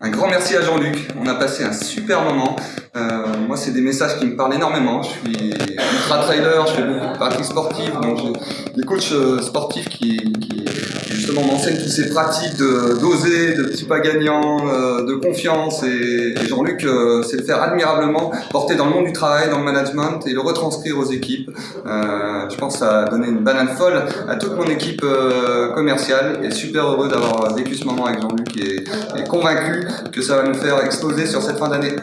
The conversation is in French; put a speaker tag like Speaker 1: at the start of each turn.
Speaker 1: Un grand merci à Jean-Luc, on a passé un super moment. Euh, moi, c'est des messages qui me parlent énormément. Je suis ultra trailer, je fais beaucoup de donc j'ai des coachs euh, sportifs qui, justement m'enseignent toutes ces pratiques de d'oser, de petits pas gagnants, euh, de confiance. Et, Jean-Luc euh, sait le faire admirablement, porter dans le monde du travail, dans le management et le retranscrire aux équipes. Euh, je pense que ça a donné une banane folle à toute mon équipe commerciale et super heureux d'avoir vécu ce moment avec Jean-Luc et, et convaincu que ça va nous faire exploser sur cette fin d'année.